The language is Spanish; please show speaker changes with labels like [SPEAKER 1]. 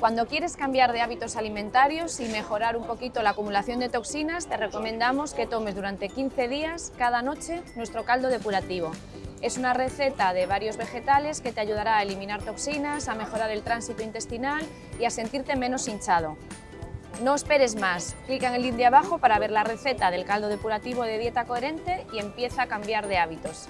[SPEAKER 1] Cuando quieres cambiar de hábitos alimentarios y mejorar un poquito la acumulación de toxinas, te recomendamos que tomes durante 15 días cada noche nuestro caldo depurativo. Es una receta de varios vegetales que te ayudará a eliminar toxinas, a mejorar el tránsito intestinal y a sentirte menos hinchado. No esperes más, clica en el link de abajo para ver la receta del caldo depurativo de dieta coherente y empieza a cambiar de hábitos.